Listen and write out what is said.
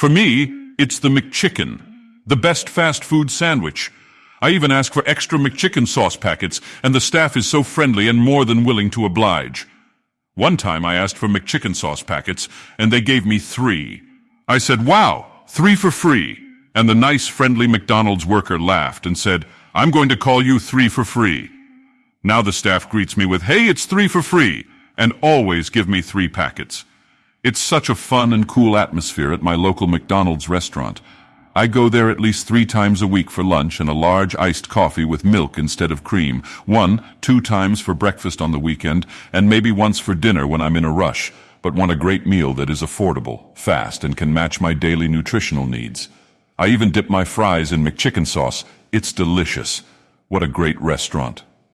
For me, it's the McChicken, the best fast food sandwich. I even ask for extra McChicken sauce packets, and the staff is so friendly and more than willing to oblige. One time I asked for McChicken sauce packets, and they gave me three. I said, wow, three for free. And the nice, friendly McDonald's worker laughed and said, I'm going to call you three for free. Now the staff greets me with, hey, it's three for free, and always give me three packets. It's such a fun and cool atmosphere at my local McDonald's restaurant. I go there at least three times a week for lunch and a large iced coffee with milk instead of cream. One, two times for breakfast on the weekend, and maybe once for dinner when I'm in a rush, but want a great meal that is affordable, fast, and can match my daily nutritional needs. I even dip my fries in McChicken sauce. It's delicious. What a great restaurant.